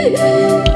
Yeah.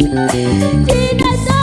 Espíritu